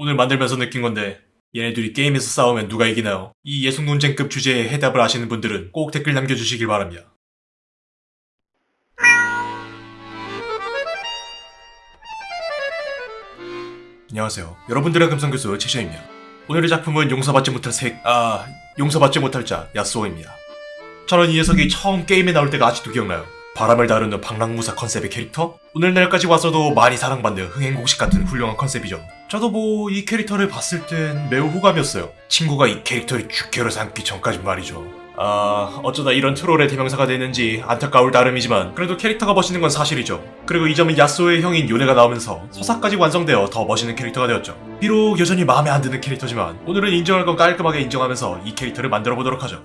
오늘 만들면서 느낀 건데 얘네들이 게임에서 싸우면 누가 이기나요? 이 예속 논쟁급 주제에 해답을 아시는 분들은 꼭 댓글 남겨주시길 바랍니다. 안녕하세요. 여러분들의 금성교수 최시입니다. 오늘의 작품은 용서받지 못할 색, 아, 용서받지 못할 자, 야스오입니다. 저는 이 녀석이 처음 게임에 나올 때가 아직도 기억나요. 바람을 다루는 방랑무사 컨셉의 캐릭터? 오늘날까지 와서도 많이 사랑받는 흥행곡식 같은 훌륭한 컨셉이죠. 저도 뭐 이 캐릭터를 봤을 땐 매우 호감이었어요. 친구가 이 캐릭터를 죽게로 삼기 전까지 말이죠. 아, 어쩌다 이런 트롤의 대명사가 되는지 안타까울 따름이지만 그래도 캐릭터가 멋있는 건 사실이죠. 그리고 이 점은 야스오의 형인 요네가 나오면서 서사까지 완성되어 더 멋있는 캐릭터가 되었죠. 비록 여전히 마음에 안 드는 캐릭터지만 오늘은 인정할 건 깔끔하게 인정하면서 이 캐릭터를 만들어 보도록 하죠.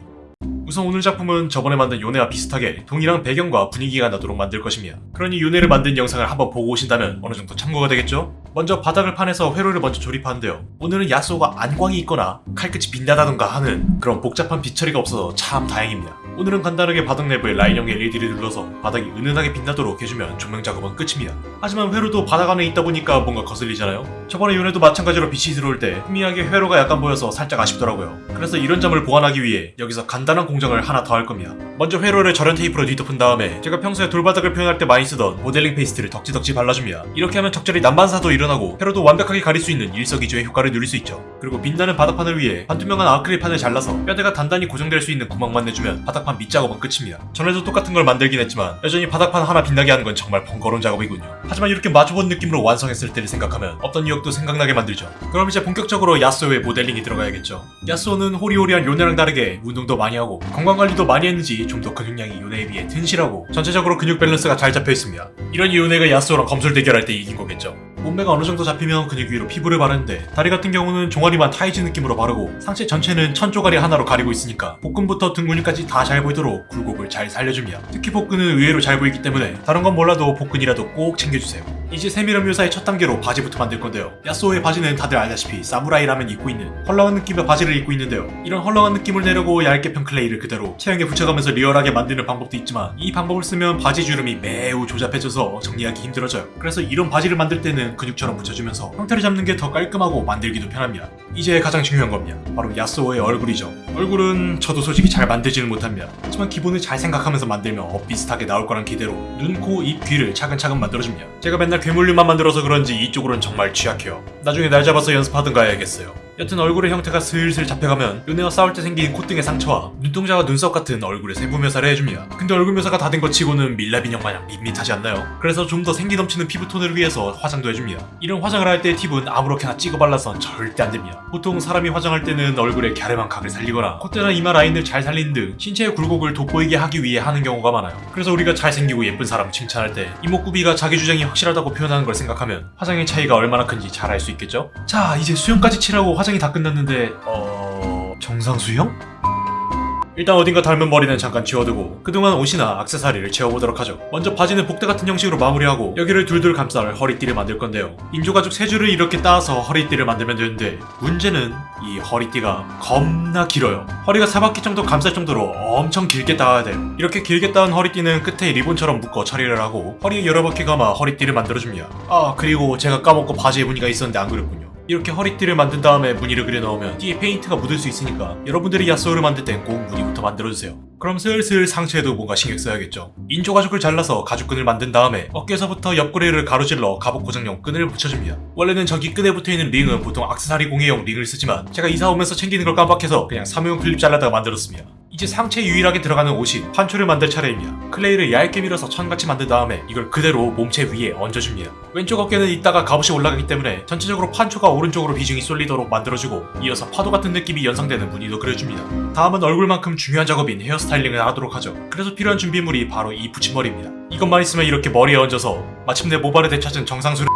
우선 오늘 작품은 저번에 만든 요네와 비슷하게 동일한 배경과 분위기가 나도록 만들 것입니다. 그러니 요네를 만든 영상을 한번 보고 오신다면 어느 정도 참고가 되겠죠? 먼저 바닥을 파내서 회로를 먼저 조립하는데요. 오늘은 야스오가 안광이 있거나 칼끝이 빛나다던가 하는 그런 복잡한 빛처리가 없어서 참 다행입니다. 오늘은 간단하게 바닥 내부에 라인형 LED를 눌러서 바닥이 은은하게 빛나도록 해주면 조명 작업은 끝입니다. 하지만 회로도 바닥 안에 있다 보니까 뭔가 거슬리잖아요? 저번에 요네도 마찬가지로 빛이 들어올 때 희미하게 회로가 약간 보여서 살짝 아쉽더라고요. 그래서 이런 점을 보완하기 위해 여기서 간단한 공정 을 하나 더 할 겁니다. 먼저 회로를 절연 테이프로 뒤덮은 다음에 제가 평소에 돌바닥을 표현할 때 많이 쓰던 모델링 페이스트를 덕지덕지 발라줍니다. 이렇게 하면 적절히 난반사도 일어나고 회로도 완벽하게 가릴 수 있는 일석이조의 효과를 누릴 수 있죠. 그리고 빛나는 바닥판을 위해 반투명한 아크릴판을 잘라서 뼈대가 단단히 고정될 수 있는 구멍만 내주면 바닥판 밑작업은 끝입니다. 전에도 똑같은 걸 만들긴 했지만 여전히 바닥판 하나 빛나게 하는 건 정말 번거로운 작업이군요. 하지만 이렇게 마주본 느낌으로 완성했을 때를 생각하면 없던 유혹도 생각나게 만들죠. 그럼 이제 본격적으로 야스오의 모델링이 들어가야겠죠. 야스오는 호리호리한 요네랑 다르게 운동도 많이 하고 건강관리도 많이 했는지 좀 더 근육량이 요네에 비해 튼실하고 전체적으로 근육 밸런스가 잘 잡혀 있습니다. 이런 요네가 야스오랑 검술 대결할 때 이긴 거겠죠. 몸매가 어느 정도 잡히면 근육 위로 피부를 바르는데 다리 같은 경우는 종아리만 타이즈 느낌으로 바르고 상체 전체는 천 조가리 하나로 가리고 있으니까 복근부터 등 근육까지 다 잘 보이도록 굴곡을 잘 살려줍니다. 특히 복근은 의외로 잘 보이기 때문에 다른 건 몰라도 복근이라도 꼭 챙겨주세요. 이제 세밀한 묘사의 첫 단계로 바지부터 만들 건데요. 야스오의 바지는 다들 알다시피 사무라이 라면 입고 있는 헐렁한 느낌의 바지를 입고 있는데요. 이런 헐렁한 느낌을 내려고 얇게 편 클레이를 그대로 체형에 붙여가면서 리얼하게 만드는 방법도 있지만 이 방법을 쓰면 바지 주름이 매우 조잡해져서 정리하기 힘들어져요. 그래서 이런 바지를 만들 때는 근육처럼 붙여주면서 형태를 잡는 게 더 깔끔하고 만들기도 편합니다. 이제 가장 중요한 겁니다. 바로 야스오의 얼굴이죠. 얼굴은 저도 솔직히 잘 만들지는 못합니다. 하지만 기본을 잘 생각하면서 만들면 엇비슷하게 나올 거란 기대로 눈, 코, 입, 귀를 차근차근 만들어줍니다. 제가 맨날 괴물류만 만들어서 그런지 이쪽으로는 정말 취약해요. 나중에 날 잡아서 연습하든가 해야겠어요. 여튼 얼굴의 형태가 슬슬 잡혀가면 요네와 싸울 때 생긴 콧등의 상처와 눈동자와 눈썹 같은 얼굴의 세부 묘사를 해줍니다. 근데 얼굴 묘사가 다 된 것 치고는 밀랍 인형 마냥 밋밋하지 않나요? 그래서 좀 더 생기 넘치는 피부톤을 위해서 화장도 해줍니다. 이런 화장을 할 때 팁은 아무렇게나 찍어 발라선 절대 안 됩니다. 보통 사람이 화장할 때는 얼굴의 갸름한 각을 살리거나 콧대나 이마 라인을 잘 살리는 등 신체의 굴곡을 돋보이게 하기 위해 하는 경우가 많아요. 그래서 우리가 잘생기고 예쁜 사람을 칭찬할 때 이목구비가 자기 주장이 확실하다고 표현하는 걸 생각하면 화장의 차이가 얼마나 큰지 잘 알 수 있겠죠? 자 이제 수영까지 칠하고 화장이 다 끝났는데 어... 정상수 형? 일단 어딘가 닮은 머리는 잠깐 지워두고 그동안 옷이나 악세사리를 채워보도록 하죠. 먼저 바지는 복대 같은 형식으로 마무리하고 여기를 둘둘 감쌀 허리띠를 만들 건데요. 인조가죽 세 줄을 이렇게 따서 허리띠를 만들면 되는데 문제는 이 허리띠가 겁나 길어요. 허리가 4바퀴 정도 감쌀 정도로 엄청 길게 따야 돼요. 이렇게 길게 따은 허리띠는 끝에 리본처럼 묶어 처리를 하고 허리에 여러 바퀴 감아 허리띠를 만들어줍니다. 아 그리고 제가 까먹고 바지에 무늬가 있었는데 안 그렸군요. 이렇게 허리띠를 만든 다음에 무늬를 그려 넣으면 띠에 페인트가 묻을 수 있으니까 여러분들이 야스오를 만들 땐 꼭 무늬부터 만들어주세요. 그럼 슬슬 상체에도 뭔가 신경 써야겠죠. 인조 가죽을 잘라서 가죽끈을 만든 다음에 어깨에서부터 옆구리를 가로질러 갑옷 고정용 끈을 붙여줍니다. 원래는 저기 끈에 붙어있는 링은 보통 악세사리 공예용 링을 쓰지만 제가 이사 오면서 챙기는 걸 깜빡해서 그냥 사무용 클립 잘라다가 만들었습니다. 이제 상체에 유일하게 들어가는 옷인 판초를 만들 차례입니다. 클레이를 얇게 밀어서 천같이 만든 다음에 이걸 그대로 몸체 위에 얹어줍니다. 왼쪽 어깨는 이따가 갑옷이 올라가기 때문에 전체적으로 판초가 오른쪽으로 비중이 쏠리도록 만들어주고 이어서 파도 같은 느낌이 연상되는 무늬도 그려줍니다. 다음은 얼굴만큼 중요한 작업인 헤어스타일링을 하도록 하죠. 그래서 필요한 준비물이 바로 이 붙임머리입니다. 이것만 있으면 이렇게 머리에 얹어서 마침내 모발을 되찾은 정상수를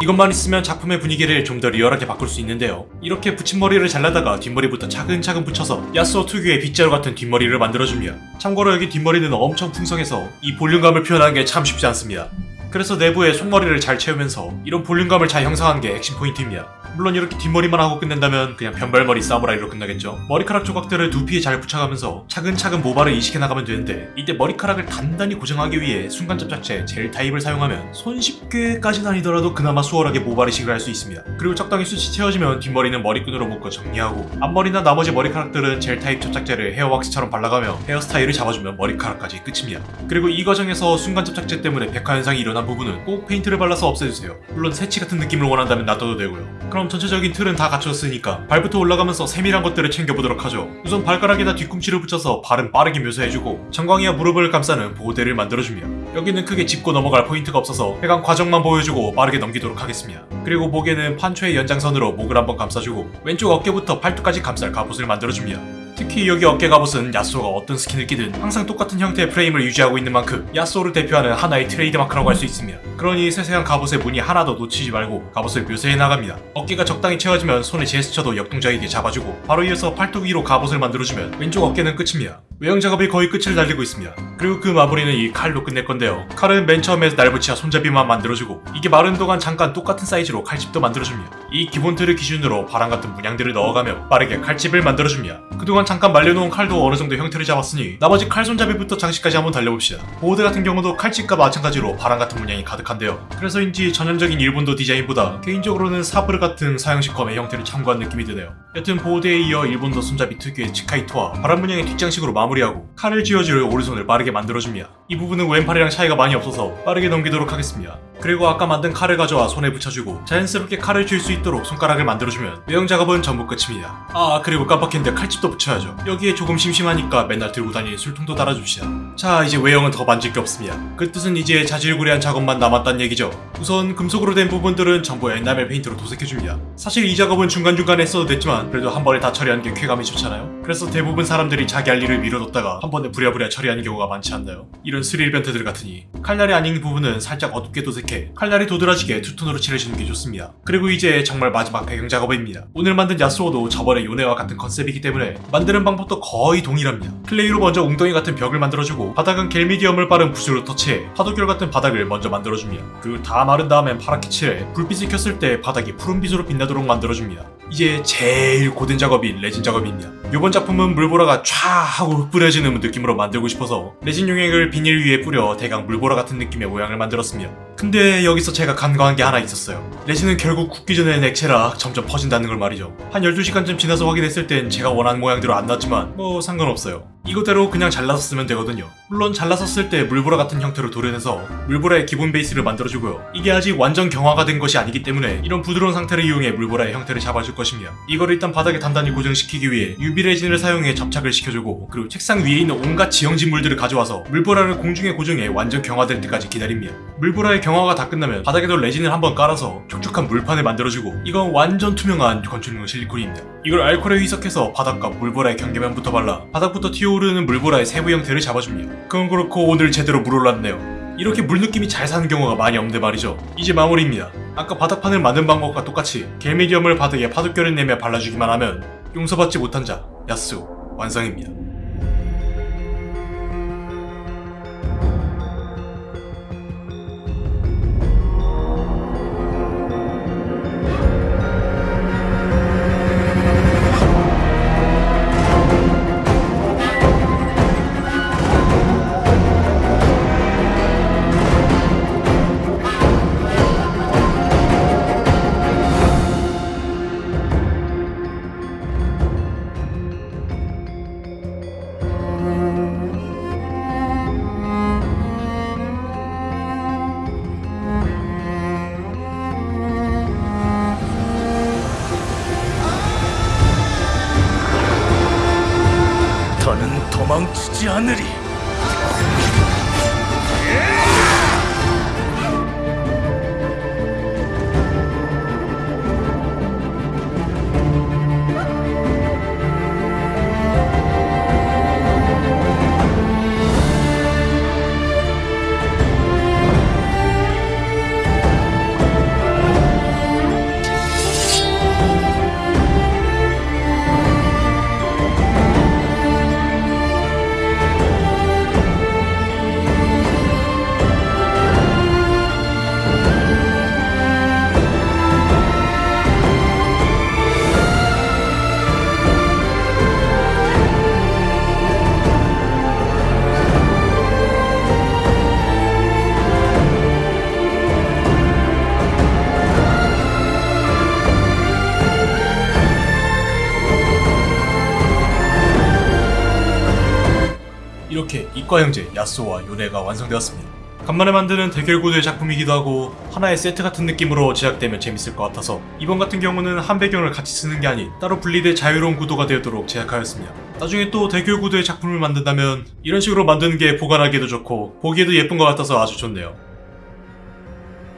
이것만 있으면 작품의 분위기를 좀 더 리얼하게 바꿀 수 있는데요. 이렇게 붙임머리를 잘라다가 뒷머리부터 차근차근 붙여서 야스오 특유의 빗자루 같은 뒷머리를 만들어줍니다. 참고로 여기 뒷머리는 엄청 풍성해서 이 볼륨감을 표현하는 게 참 쉽지 않습니다. 그래서 내부에 속머리를 잘 채우면서 이런 볼륨감을 잘 형성한 게 핵심 포인트입니다. 물론 이렇게 뒷머리만 하고 끝낸다면 그냥 변발머리 사무라이로 끝나겠죠. 머리카락 조각들을 두피에 잘 붙여가면서 차근차근 모발을 이식해 나가면 되는데 이때 머리카락을 단단히 고정하기 위해 순간접착제 젤 타입을 사용하면 손쉽게까지는 아니더라도 그나마 수월하게 모발 이식을 할 수 있습니다. 그리고 적당히 숱이 채워지면 뒷머리는 머리끈으로 묶어 정리하고 앞머리나 나머지 머리카락들은 젤 타입 접착제를 헤어 왁스처럼 발라가며 헤어스타일을 잡아주면 머리카락까지 끝입니다. 그리고 이 과정에서 순간 접착제 때문에 백화 현상이 일어 난 부분은 꼭 페인트를 발라서 없애주세요. 물론 새치 같은 느낌을 원한다면 놔둬도 되고요. 그럼 전체적인 틀은 다 갖췄으니까 발부터 올라가면서 세밀한 것들을 챙겨보도록 하죠. 우선 발가락에다 뒤꿈치를 붙여서 발은 빠르게 묘사해주고 정강이와 무릎을 감싸는 보호대를 만들어주며 여기는 크게 짚고 넘어갈 포인트가 없어서 제작 과정만 보여주고 빠르게 넘기도록 하겠습니다. 그리고 목에는 판초의 연장선으로 목을 한번 감싸주고 왼쪽 어깨부터 팔뚝까지 감쌀 갑옷을 만들어줍니다. 특히 여기 어깨 갑옷은 야쏘가 어떤 스킨을 끼든 항상 똑같은 형태의 프레임을 유지하고 있는 만큼 야쏘를 대표하는 하나의 트레이드마크라고 할 수 있습니다. 그러니 세세한 갑옷의 무늬 하나도 놓치지 말고 갑옷을 묘사해 나갑니다. 어깨가 적당히 채워지면 손의 제스처도 역동적이게 잡아주고 바로 이어서 팔뚝 위로 갑옷을 만들어주면 왼쪽 어깨는 끝입니다. 외형 작업이 거의 끝을 달리고 있습니다. 그리고 그 마무리는 이 칼로 끝낼 건데요. 칼은 맨 처음에 날붙이와 손잡이만 만들어주고 이게 마른 동안 잠깐 똑같은 사이즈로 칼집도 만들어줍니다. 이 기본 틀을 기준으로 바람 같은 문양들을 넣어가며 빠르게 칼집을 만들어줍니다. 그동안 잠깐 말려놓은 칼도 어느 정도 형태를 잡았으니 나머지 칼 손잡이부터 장식까지 한번 달려봅시다. 검 같은 경우도 칼집과 마찬가지로 바람 같은 문양이 가득한데요. 그래서인지 전형적인 일본도 디자인보다 개인적으로는 사브르 같은 서양식 검의 형태를 참고한 느낌이 드네요. 여튼 보드에 이어 일본도 손잡이 특유의 츠카이토와 바람 문양의 뒷장식으로 마무리하고 칼을 쥐어줄 오른손을 빠르게 만들어줍니다. 이 부분은 왼팔이랑 차이가 많이 없어서 빠르게 넘기도록 하겠습니다. 그리고 아까 만든 칼을 가져와 손에 붙여주고 자연스럽게 칼을 쥘 수 있도록 손가락을 만들어주면 외형 작업은 전부 끝입니다. 아 그리고 깜빡했는데 칼집도 붙여야죠. 여기에 조금 심심하니까 맨날 들고 다니는 술통도 달아줍시다. 자 이제 외형은 더 만질 게 없습니다. 그 뜻은 이제 자질구레한 작업만 남았단 얘기죠. 우선 금속으로 된 부분들은 전부 에나멜 페인트로 도색해줍니다. 사실 이 작업은 중간중간에 했어도 됐지만 그래도 한 번에 다 처리하는 게 쾌감이 좋잖아요. 그래서 대부분 사람들이 자기 할 일을 미뤄뒀다가 한 번에 부랴부랴 처리하는 경우가 많지 않나요? 이런 스릴 변태들 같으니 칼날이 아닌 부분은 살짝 어둡게 도색 해 칼날이 도드라지게 투톤으로 칠해주는 게 좋습니다. 그리고 이제 정말 마지막 배경 작업입니다. 오늘 만든 야스오도 저번의 요네와 같은 컨셉이기 때문에 만드는 방법도 거의 동일합니다. 클레이로 먼저 웅덩이 같은 벽을 만들어주고 바닥은 겔미디엄을 빠른 붓으로 터치해 파도결 같은 바닥을 먼저 만들어줍니다. 그리고 다 마른 다음엔 파랗게 칠해 불빛을 켰을 때 바닥이 푸른빛으로 빛나도록 만들어줍니다. 이제 제일 고된 작업인 레진 작업입니다. 이번 작품은 물보라가 촤 하고 뿌려지는 느낌으로 만들고 싶어서 레진 용액을 비닐 위에 뿌려 대강 물보라 같은 느낌의 모양을 만들었습니다. 근데 여기서 제가 간과한 게 하나 있었어요. 레진은 결국 굳기 전엔 액체라 점점 퍼진다는 걸 말이죠. 한 12시간쯤 지나서 확인했을 땐 제가 원하는 모양대로 안 나왔지만 뭐 상관없어요. 이거대로 그냥 잘라서 쓰면 되거든요. 물론 잘라서 쓸 때 물보라 같은 형태로 도려내서 물보라의 기본 베이스를 만들어주고요. 이게 아직 완전 경화가 된 것이 아니기 때문에 이런 부드러운 상태를 이용해 물보라의 형태를 잡아줄 것입니다. 이걸 일단 바닥에 단단히 고정시키기 위해 UV 레진을 사용해 접착을 시켜주고 그리고 책상 위에 있는 온갖 지형진 물들을 가져와서 물보라를 공중에 고정해 완전 경화될 때까지 기다립니다. 물보라의 경화가 다 끝나면 바닥에도 레진을 한번 깔아서 촉촉한 물판을 만들어주고 이건 완전 투명한 건축용 실리콘입니다. 이걸 알코올에 희석해서 바닥과 물보라의 경계면부터 발라 바닥부터 튀어 오르는 물보라의 세부 형태를 잡아줍니다. 그건 그렇고 오늘 제대로 물 올랐네요. 이렇게 물 느낌이 잘 사는 경우가 많이 없는데 말이죠. 이제 마무리입니다. 아까 바닥판을 만든 방법과 똑같이 겔미디엄을 바닥에 파도결을 내며 발라주기만 하면 용서받지 못한 자 야스 완성입니다. 이과 형제 야스오와 요네가 완성되었습니다. 간만에 만드는 대결 구도의 작품이기도 하고 하나의 세트 같은 느낌으로 제작되면 재밌을 것 같아서 이번 같은 경우는 한 배경을 같이 쓰는 게 아닌 따로 분리돼 자유로운 구도가 되도록 제작하였습니다. 나중에 또 대결 구도의 작품을 만든다면 이런 식으로 만드는 게 보관하기도 좋고 보기에도 예쁜 것 같아서 아주 좋네요.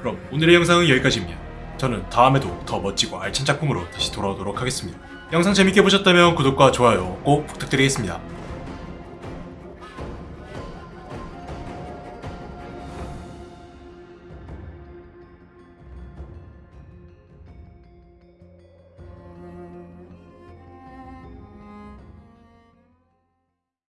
그럼 오늘의 영상은 여기까지입니다. 저는 다음에도 더 멋지고 알찬 작품으로 다시 돌아오도록 하겠습니다. 영상 재밌게 보셨다면 구독과 좋아요 꼭 부탁드리겠습니다.